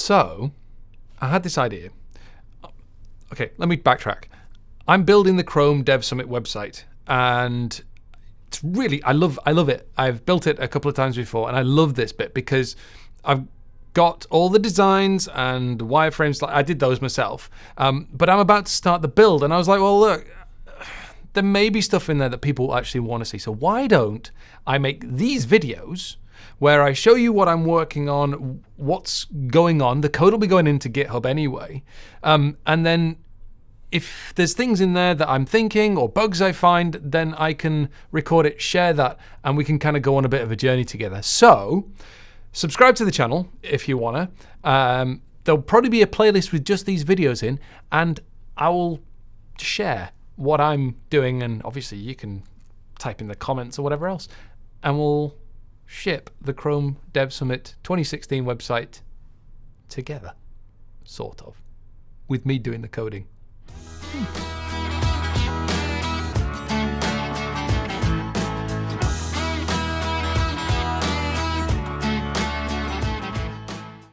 So I had this idea. Okay, let me backtrack. I'm building the Chrome Dev Summit website, and it's really I love I love it. I've built it a couple of times before, and I love this bit because I've got all the designs and wireframes. I did those myself, um, but I'm about to start the build, and I was like, well, look, there may be stuff in there that people actually want to see. So why don't I make these videos? Where I show you what I'm working on, what's going on. The code will be going into GitHub anyway. Um, and then if there's things in there that I'm thinking or bugs I find, then I can record it, share that, and we can kind of go on a bit of a journey together. So, subscribe to the channel if you wanna. Um, there'll probably be a playlist with just these videos in, and I will share what I'm doing, and obviously you can type in the comments or whatever else, and we'll ship the Chrome Dev Summit 2016 website together, sort of, with me doing the coding. Hmm.